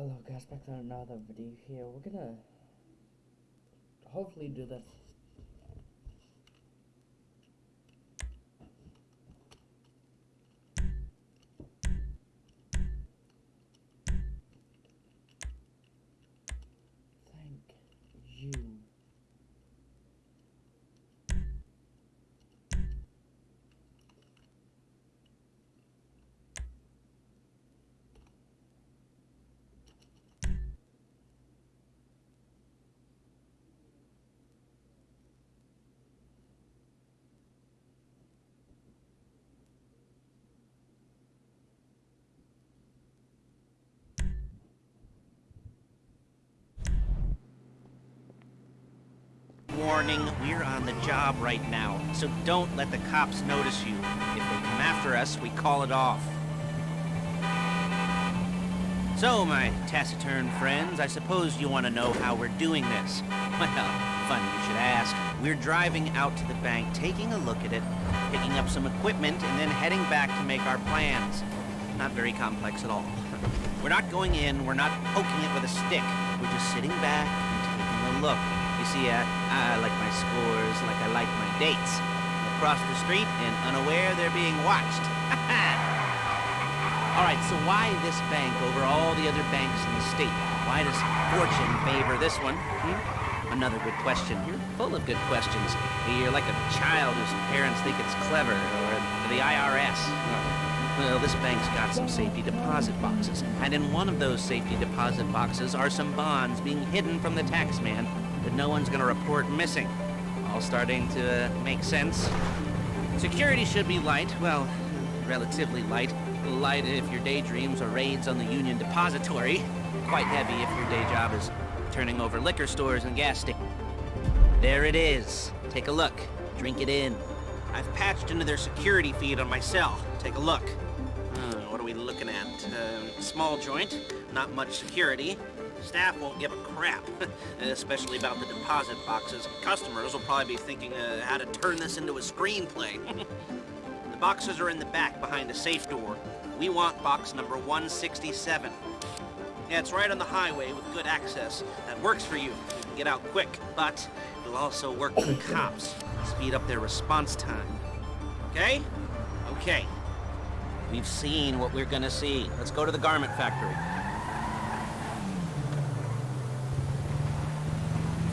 Hello guys, back to another video here. We're gonna hopefully do this. Thank you. Warning, we're on the job right now, so don't let the cops notice you. If they come after us, we call it off. So, my taciturn friends, I suppose you want to know how we're doing this. Well, funny you should ask. We're driving out to the bank, taking a look at it, picking up some equipment, and then heading back to make our plans. Not very complex at all. We're not going in, we're not poking it with a stick. We're just sitting back and taking a look. You see, I, I like my scores like I like my dates. Across the street and unaware they're being watched. all right, so why this bank over all the other banks in the state? Why does fortune favor this one? Hmm? Another good question. You're full of good questions. You're like a child whose parents think it's clever, or the IRS. Well, this bank's got some safety deposit boxes, and in one of those safety deposit boxes are some bonds being hidden from the tax man that no one's gonna report missing. All starting to uh, make sense. Security should be light, well, relatively light. Light if your daydreams are raids on the Union Depository. Quite heavy if your day job is turning over liquor stores and gas stations. There it is. Take a look. Drink it in. I've patched into their security feed on my cell. Take a look. Uh, what are we looking at? Uh, small joint, not much security. Staff won't give a crap, especially about the deposit boxes. Customers will probably be thinking uh, how to turn this into a screenplay. the boxes are in the back behind a safe door. We want box number 167. Yeah, it's right on the highway with good access. That works for you. You can get out quick, but it'll also work for the cops. Speed up their response time. Okay? Okay. We've seen what we're gonna see. Let's go to the garment factory.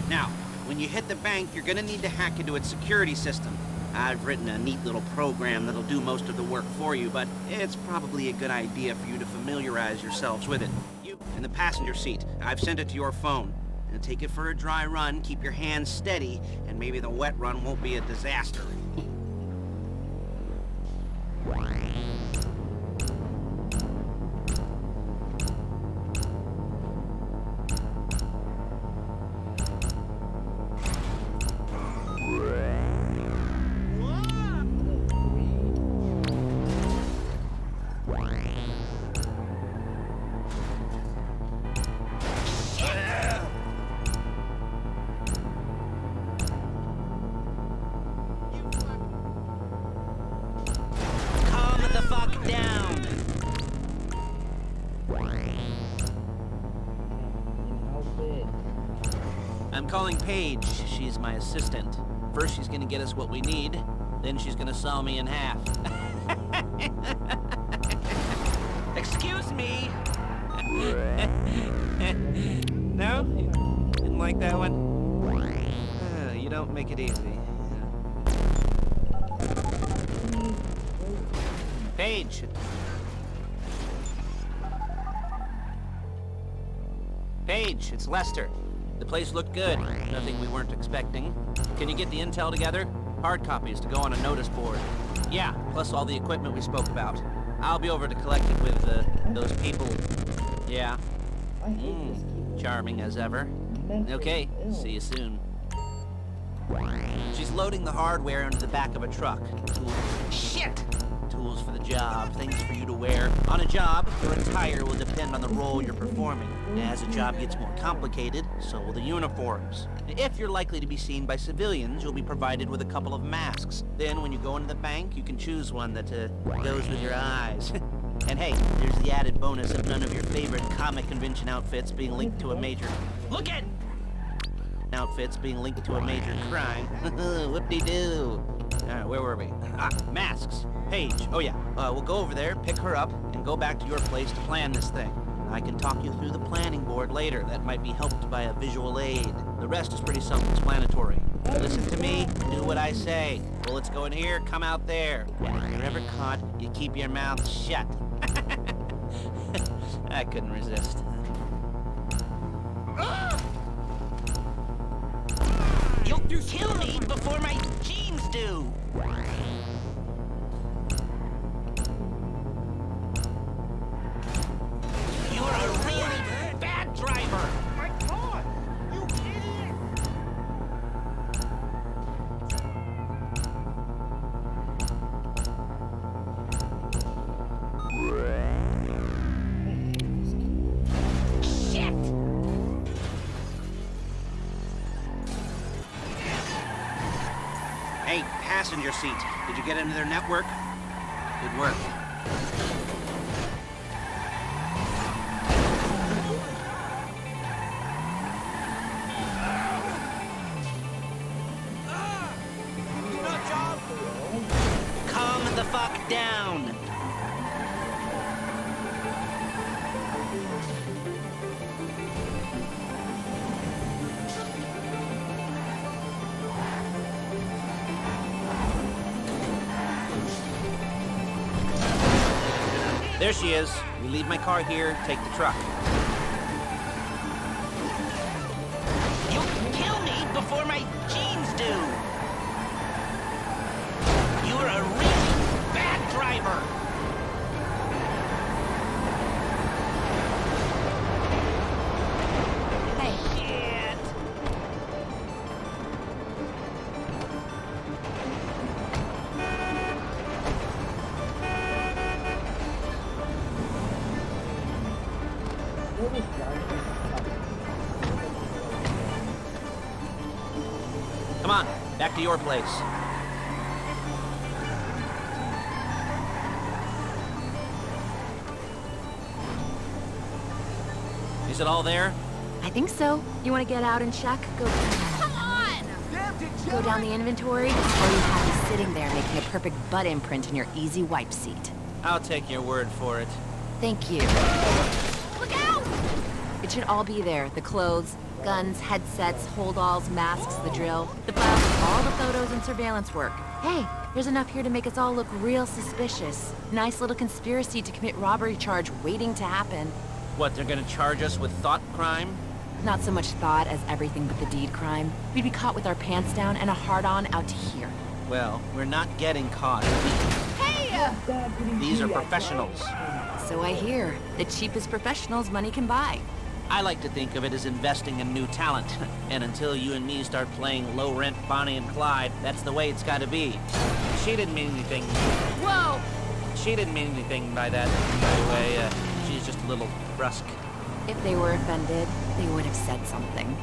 Now, when you hit the bank, you're gonna need to hack into its security system. I've written a neat little program that'll do most of the work for you, but it's probably a good idea for you to familiarize yourselves with it. You, in the passenger seat, I've sent it to your phone. And take it for a dry run, keep your hands steady, and maybe the wet run won't be a disaster. I'm calling Paige. She's my assistant. First she's gonna get us what we need, then she's gonna saw me in half. Excuse me! no? Didn't like that one? Uh, you don't make it easy. Paige! Paige, it's Lester. The place looked good. Nothing we weren't expecting. Can you get the intel together? Hard copies to go on a notice board. Yeah, plus all the equipment we spoke about. I'll be over to collect it with uh, those people. Yeah, I Mm, charming as ever. Okay, see you soon. She's loading the hardware into the back of a truck. Shit! For the job, things for you to wear. On a job, your attire will depend on the role you're performing. As the job gets more complicated, so will the uniforms. If you're likely to be seen by civilians, you'll be provided with a couple of masks. Then when you go into the bank, you can choose one that uh, goes with your eyes. And hey, there's the added bonus of none of your favorite comic convention outfits being linked to a major... Look at! Outfits being linked to a major crime. Whoop-de-doo. Alright, where were we? Ah, masks. Paige. Oh yeah. Uh, we'll go over there, pick her up, and go back to your place to plan this thing. I can talk you through the planning board later. That might be helped by a visual aid. The rest is pretty self-explanatory. Listen to me, do what I say. Bullets go in here, come out there. If you're ever caught, you keep your mouth shut. I couldn't resist. You'll kill me before my jeans do! Passenger seat. Did you get into their network? Good work. There she is. We leave my car here, take the truck. Come on, back to your place. Is it all there? I think so. You want to get out and check? Go. Come on! Go down the inventory, or you have me sitting there making a perfect butt imprint in your easy wipe seat. I'll take your word for it. Thank you. Look out! It should all be there. The clothes, guns, headsets, holdalls, masks, the drill, the files with all the photos and surveillance work. Hey, there's enough here to make us all look real suspicious. Nice little conspiracy to commit robbery charge waiting to happen. What, they're gonna charge us with thought crime? Not so much thought as everything but the deed crime. We'd be caught with our pants down and a hard-on out to here. Well, we're not getting caught. Hey! These are professionals. So I hear. The cheapest professionals money can buy. I like to think of it as investing in new talent. And until you and me start playing low-rent Bonnie and Clyde, that's the way it's gotta be. She didn't mean anything. Whoa! She didn't mean anything by that, by the way. Uh, she's just a little brusque. If they were offended, they would have said something.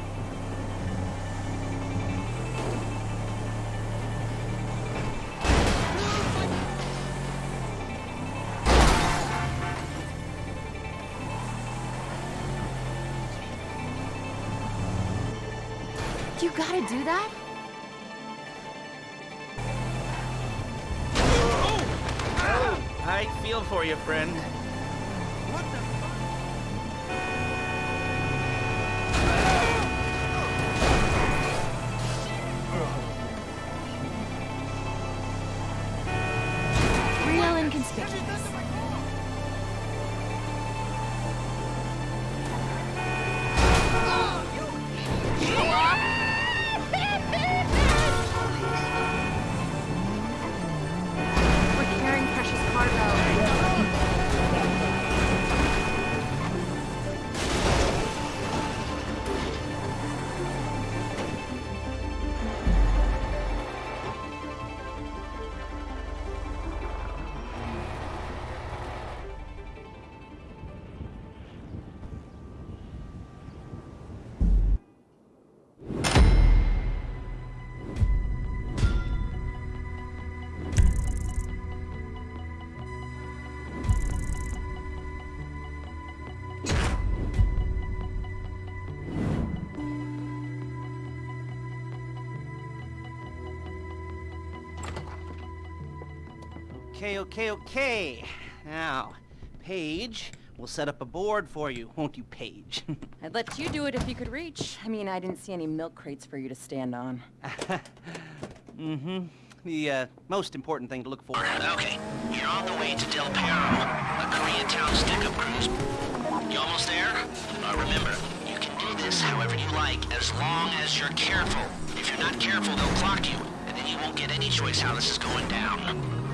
You gotta do that? I feel for you, friend. Okay, okay, okay. Now, Paige, we'll set up a board for you, won't you, Paige? I'd let you do it if you could reach. I mean, I didn't see any milk crates for you to stand on. mm-hmm. The uh, most important thing to look for. Okay, you're on the way to Del Perro, a Koreatown stick-up cruise. You almost there? Uh, remember, you can do this however you like, as long as you're careful. If you're not careful, they'll clock you, and then you won't get any choice how this is going down.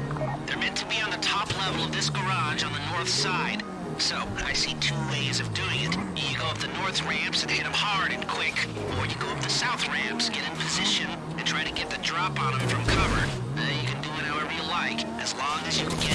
Meant to be on the top level of this garage on the north side. So, I see two ways of doing it. You go up the north ramps and hit them hard and quick, or you go up the south ramps, get in position, and try to get the drop on them from cover. Uh, you can do it however you like, as long as you get